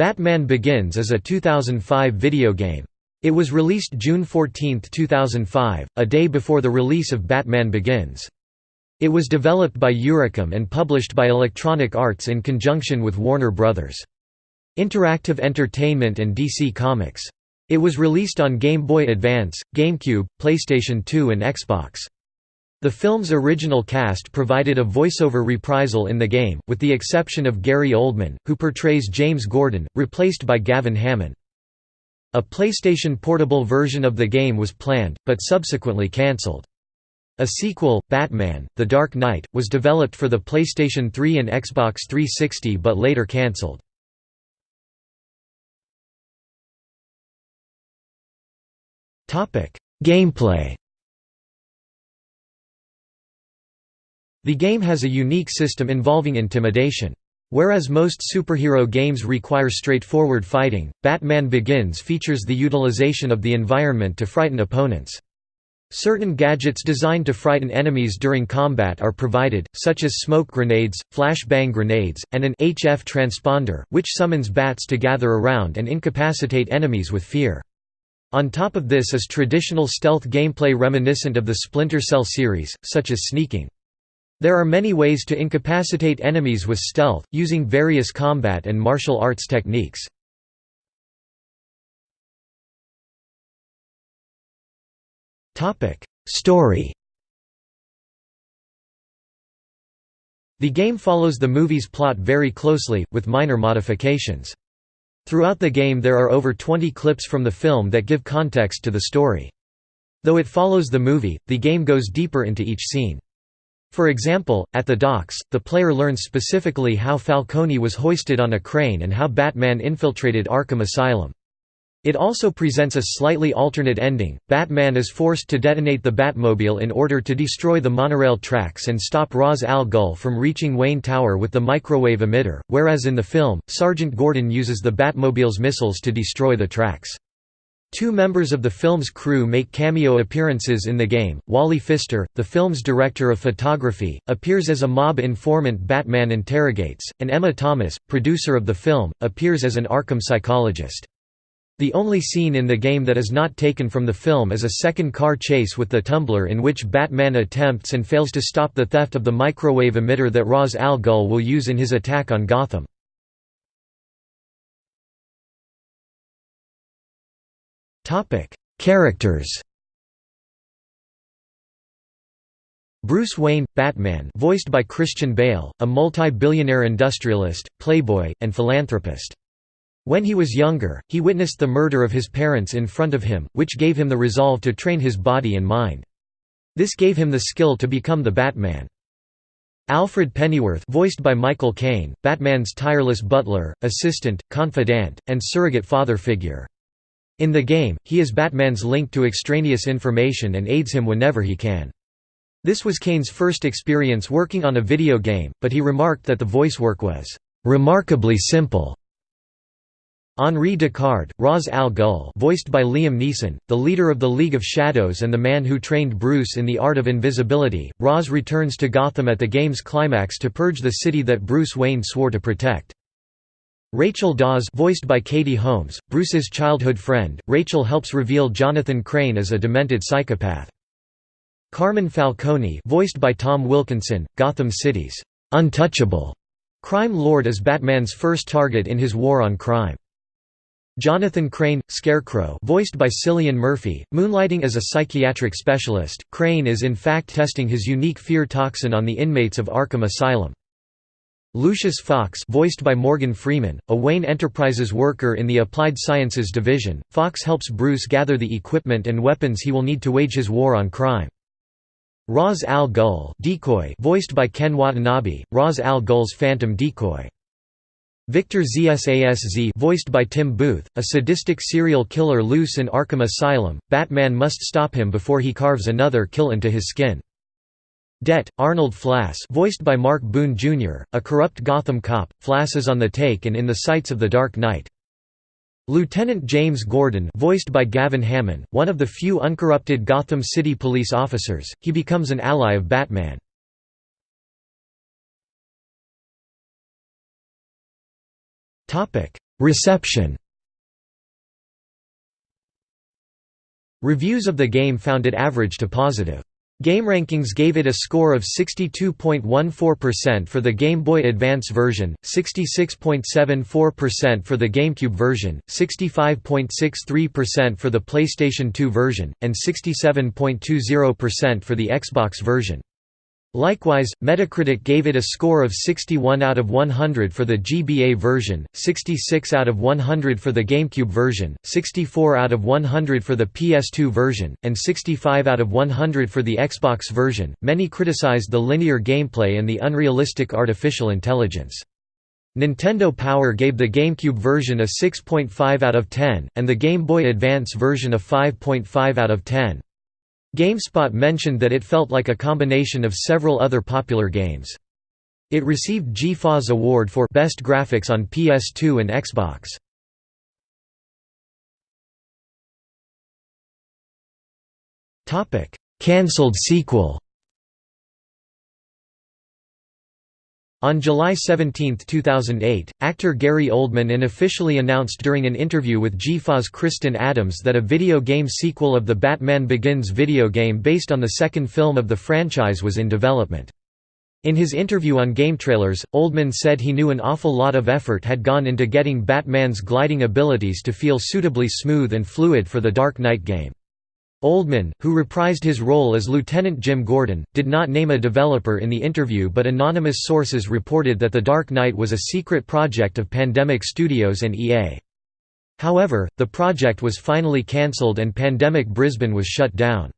Batman Begins is a 2005 video game. It was released June 14, 2005, a day before the release of Batman Begins. It was developed by Eurocom and published by Electronic Arts in conjunction with Warner Bros. Interactive Entertainment and DC Comics. It was released on Game Boy Advance, GameCube, PlayStation 2 and Xbox. The film's original cast provided a voiceover reprisal in the game, with the exception of Gary Oldman, who portrays James Gordon, replaced by Gavin Hammond. A PlayStation Portable version of the game was planned, but subsequently cancelled. A sequel, Batman, The Dark Knight, was developed for the PlayStation 3 and Xbox 360 but later cancelled. Gameplay The game has a unique system involving intimidation. Whereas most superhero games require straightforward fighting, Batman Begins features the utilization of the environment to frighten opponents. Certain gadgets designed to frighten enemies during combat are provided, such as smoke grenades, flashbang grenades, and an HF transponder, which summons bats to gather around and incapacitate enemies with fear. On top of this is traditional stealth gameplay reminiscent of the Splinter Cell series, such as sneaking. There are many ways to incapacitate enemies with stealth, using various combat and martial arts techniques. Story The game follows the movie's plot very closely, with minor modifications. Throughout the game there are over 20 clips from the film that give context to the story. Though it follows the movie, the game goes deeper into each scene. For example, at the docks, the player learns specifically how Falcone was hoisted on a crane and how Batman infiltrated Arkham Asylum. It also presents a slightly alternate ending. Batman is forced to detonate the Batmobile in order to destroy the monorail tracks and stop Ra's al Ghul from reaching Wayne Tower with the microwave emitter, whereas in the film, Sergeant Gordon uses the Batmobile's missiles to destroy the tracks. Two members of the film's crew make cameo appearances in the game. Wally Pfister, the film's director of photography, appears as a mob informant Batman interrogates, and Emma Thomas, producer of the film, appears as an Arkham psychologist. The only scene in the game that is not taken from the film is a second car chase with the Tumbler in which Batman attempts and fails to stop the theft of the microwave emitter that Ra's al Ghul will use in his attack on Gotham. Characters. Bruce Wayne, Batman, voiced by Christian Bale, a multi-billionaire industrialist, playboy, and philanthropist. When he was younger, he witnessed the murder of his parents in front of him, which gave him the resolve to train his body and mind. This gave him the skill to become the Batman. Alfred Pennyworth voiced by Michael Caine, Batman's tireless butler, assistant, confidant, and surrogate father figure. In the game, he is Batman's link to extraneous information and aids him whenever he can. This was Caine's first experience working on a video game, but he remarked that the voice work was remarkably simple. Henri Ducard, Ra's al Ghul voiced by Liam Neeson, the leader of the League of Shadows and the man who trained Bruce in the art of invisibility, Ra's returns to Gotham at the game's climax to purge the city that Bruce Wayne swore to protect. Rachel Dawes voiced by Katie Holmes, Bruce's childhood friend, Rachel helps reveal Jonathan Crane as a demented psychopath. Carmen Falcone voiced by Tom Wilkinson, Gotham City's untouchable crime lord is Batman's first target in his war on crime. Jonathan Crane, Scarecrow voiced by Cillian Murphy, moonlighting as a psychiatric specialist, Crane is in fact testing his unique fear toxin on the inmates of Arkham Asylum. Lucius Fox voiced by Morgan Freeman, a Wayne Enterprises worker in the Applied Sciences Division, Fox helps Bruce gather the equipment and weapons he will need to wage his war on crime. Ra's al Ghul decoy voiced by Ken Watanabe, Ra's al Ghul's phantom decoy. Victor Zsasz voiced by Tim Booth, a sadistic serial killer loose in Arkham Asylum, Batman must stop him before he carves another kill into his skin. Det, Arnold Flass voiced by Mark Boone Jr., a corrupt Gotham cop, Flass is on the take and in the sights of the Dark Knight. Lieutenant James Gordon voiced by Gavin Hammond, one of the few uncorrupted Gotham City police officers, he becomes an ally of Batman. Reception Reviews of the game found it average to positive. GameRankings gave it a score of 62.14% for the Game Boy Advance version, 66.74% for the GameCube version, 65.63% for the PlayStation 2 version, and 67.20% for the Xbox version. Likewise, Metacritic gave it a score of 61 out of 100 for the GBA version, 66 out of 100 for the GameCube version, 64 out of 100 for the PS2 version, and 65 out of 100 for the Xbox version. Many criticized the linear gameplay and the unrealistic artificial intelligence. Nintendo Power gave the GameCube version a 6.5 out of 10, and the Game Boy Advance version a 5.5 out of 10. GameSpot mentioned that it felt like a combination of several other popular games. It received GFA's award for Best Graphics on PS2 and Xbox. Cancelled sequel On July 17, 2008, actor Gary Oldman unofficially announced during an interview with GFA's Kristen Adams that a video game sequel of the Batman Begins video game based on the second film of the franchise was in development. In his interview on GameTrailers, Oldman said he knew an awful lot of effort had gone into getting Batman's gliding abilities to feel suitably smooth and fluid for the Dark Knight game. Oldman, who reprised his role as Lieutenant Jim Gordon, did not name a developer in the interview but anonymous sources reported that The Dark Knight was a secret project of Pandemic Studios and EA. However, the project was finally cancelled and Pandemic Brisbane was shut down.